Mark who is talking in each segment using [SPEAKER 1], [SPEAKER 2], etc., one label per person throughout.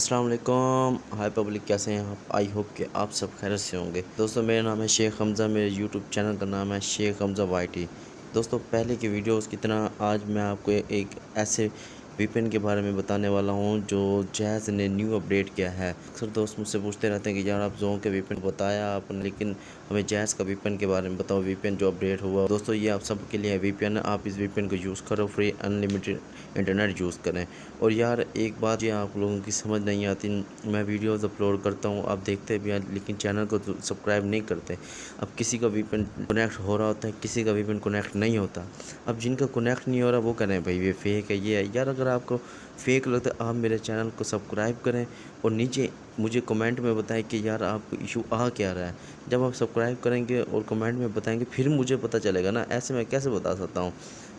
[SPEAKER 1] السلام علیکم۔ High public کیسے ہیں آپ؟ آئی ہوپ کہ آپ سب خیرت سے ہوں گے۔ دوستو، میرا نام ہے شیخ حمزہ۔ میرے یوٹیوب چینل کا نام ہے شیخ حمزہ وائی ٹی دوستو، پہلے کی ویڈیوز کی طرح آج میں آپ کو ایک ایسے وی پین کے بارے میں بتانے والا ہوں، جو جیز نے نیو اپڈیٹ کیا ہے۔ اکثر دوست مجھ سے پوچھتے رہتے ہیں کہ یار آپ زون کے وی پین بتایا آپ نے، لیکن ہمیں جیز کا وی پین کے بارے میں بتاؤ وی پین جو اپڈیٹ ہوا۔ دوستو، یہ آپ سب کے لیے وی پین آپ اس وی پین کو یوز کرو، فری انلیمیٹڈ انٹرنیٹ یوز کریں۔ اور یار، ایک بات یہ آپ لوگوں کی سمجھ نہیں آتی، میں ویڈیوز اپلوڈ کرتا ہوں، آپ دیکھتے بھی ہیں، لیکن چینل کو سبسکرائب نہیں کرتے۔ اب کسی کا وی پین کنیکٹ ہو رہا ہوتا ہے، کسی کا وی پین کنیکٹ نہیں ہوتا۔ اب جن کا کنیکٹ نہیں ہو رہا، وہ کریں بھائی یہ فیک ہے، یہ ہے۔ یار، اگر آپ کو فیک لگتا ہے، آپ میرے چینل کو سبسکرائب کریں اور نیچے مجھے کمنٹ میں بتائیں کہ یار آپ کو ایشو آ کیا رہا ہے۔ جب آپ سبسکرائب کریں گے اور کمنٹ میں بتائیں گے، پھر مجھے پتہ چلے گا نا۔ ایسے میں کیسے بتا سکتا ہوں؟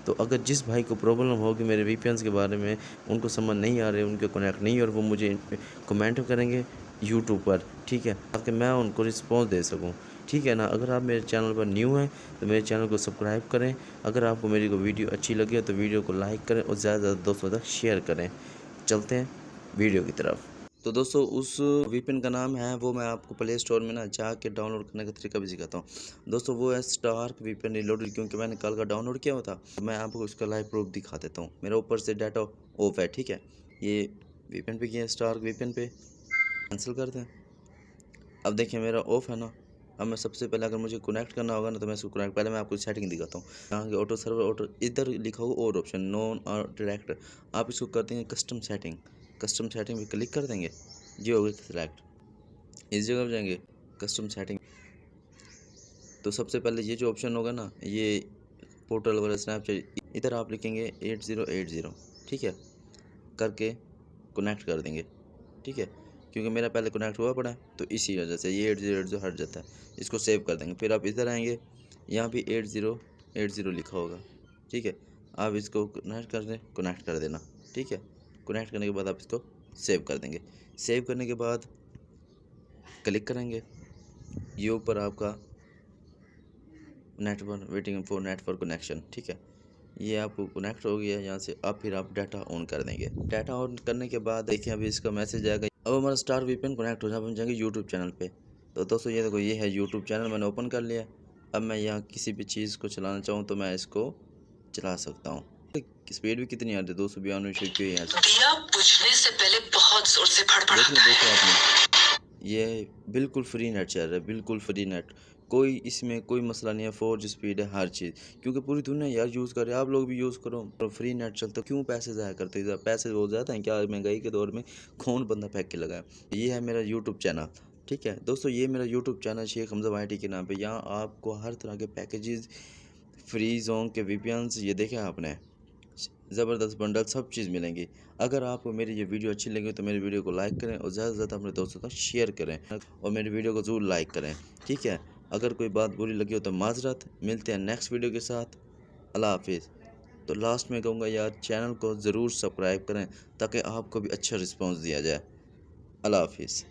[SPEAKER 1] تو اگر جس بھائی کو پرابلم ہوگی میرے وی پی اینس کے بارے میں، ان کو سمجھ نہیں آ رہے ان کے کنیکٹ نہیں اور وہ مجھے کمنٹ کریں گے یوٹیوب پر، ٹھیک ہے؟ تاکہ میں ان کو رسپانس دے سکوں۔ ٹھیک ہے نا؟ اگر آپ میرے چینل پر نیو ہیں تو میرے چینل کو سبسکرائب کریں۔ اگر آپ کو میری کو ویڈیو اچھی لگے تو ویڈیو کو لائک کریں اور زیادہ زیادہ دوستوں تک شیئر کریں۔ چلتے ہیں ویڈیو کی طرف۔ تو دوستو، اس وی پین کا نام ہے، وہ میں آپ کو پلے اسٹور میں نا جا کے ڈاؤن لوڈ کرنے کا طریقہ بھی سکھاتا ہوں۔ دوستو، وہ ہے اسٹارک وی پین ریلوڈ، کیونکہ میں نے کل کا ڈاؤن لوڈ کیا ہوا تھا۔ میں آپ کو اس کا لائیو پروف دکھا دیتا ہوں۔ میرا اوپر سے ڈیٹا آف ہے، ٹھیک ہے؟ یہ وی پین پہ کیا ہے؟ اسٹارک وی پین پہ۔ کینسل کر دیں اب دیکھیں، میرا آف ہے نا۔ اب میں سب سے پہلے اگر مجھے کنیکٹ کرنا ہوگا نا تو میں اس کو کنیکٹ پہلے میں آپ کو سیٹنگ دکھاتا ہوں۔ یہاں کے آٹو سرور آٹو ادھر لکھا ہوا اور آپشن نون اور ڈائریکٹ آپ اس کو کر دیں گے کسٹم سیٹنگ کسٹم سیٹنگ پہ کلک کر دیں گے۔ جی ہوگی سلیکٹ اس جگہ پہ جائیں گے کسٹم سیٹنگ تو سب سے پہلے یہ جو آپشن ہوگا نا، یہ پورٹل والا اسنیپ چیٹ ادھر آپ لکھیں گے ایٹ زیرو ایٹ زیرو ٹھیک ہے؟ کر کے کنیکٹ کر دیں گے۔ ٹھیک ہے؟ کیونکہ میرا پہلے کنیکٹ ہوا پڑا ہے، تو اسی وجہ سے یہ ایٹ زیرو ایٹ زیرو ہٹ جاتا ہے۔ اس کو سیو کر دیں گے۔ پھر آپ ادھر آئیں گے، یہاں بھی ایٹ زیرو ایٹ زیرو لکھا ہوگا۔ ٹھیک ہے؟ آپ اس کو کنیکٹ کر دیں کنیکٹ کر دینا۔ ٹھیک ہے؟ کنیکٹ کرنے کے بعد آپ اس کو سیو کر دیں گے۔ سیو کرنے کے بعد کلک کریں گے۔ یہ اوپر آپ کا network waiting for network connection ٹھیک ہے؟ یہ آپ کو کنیکٹ ہو گیا یہاں سے۔ اب پھر آپ ڈیٹا آن کر دیں گے۔ ڈیٹا آن کرنے کے بعد دیکھیں، ابھی اس کا میسج آئے گا اب ہمارا اسٹار وی پین کنیکٹ ہو جائے ہم جائیں گے یوٹیوب چینل پہ۔ تو دوستو یہ دیکھو یہ ہے یوٹیوب چینل میں نے اوپن کر لیا۔ اب میں یہاں کسی بھی چیز کو چلانا چاہوں تو میں اس کو چلا سکتا ہوں۔ اسپیڈ بھی کتنی آتی ہے؟ دو سو بیانوے سے؟
[SPEAKER 2] دیا بجھنے سے پہلے بہت زور سے پھڑ
[SPEAKER 1] دیکھ لیں
[SPEAKER 2] پڑا
[SPEAKER 1] دوستو آپ نے۔ یہ بالکل فری نیٹ چل رہا ہے بالکل فری نیٹ کوئی اس میں کوئی مسئلہ نہیں ہے فور جی اسپیڈ ہے، ہر چیز۔ کیونکہ پوری دنیا یار یوز کر رہے آپ لوگ بھی یوز کرو۔ فری نیٹ چلتا، کیوں پیسے ضائع کرتے؟ ہیں پیسے ہو جاتے ہیں، کیا مہنگائی کے دور میں کون بندہ پھینک کے لگا ہے یہ ہے میرا یوٹیوب چینل ٹھیک ہے؟ دوستو، یہ میرا یوٹیوب چینل شیخ حمزہ وائی ٹی کے نام پہ، یہاں آپ کو ہر طرح کے پیکیجز فری زون کے وی پی اینس یہ دیکھیں آپ نے؟ زبردست بنڈل، سب چیز ملیں گی۔ اگر آپ کو میری یہ ویڈیو اچھی لگی، تو میری ویڈیو کو لائک کریں اور زیادہ سے زیادہ اپنے دوستوں تک شیئر کریں اور میری ویڈیو کو ضرور لائک کریں، ٹھیک ہے؟ اگر کوئی بات بری لگی ہو تو معذرت، ملتے ہیں نیکسٹ ویڈیو کے ساتھ۔ اللہ حافظ۔ تو لاسٹ میں کہوں گا یار چینل کو ضرور سبسکرائب کریں تاکہ آپ کو بھی اچھا رسپانس دیا جائے۔ اللہ حافظ۔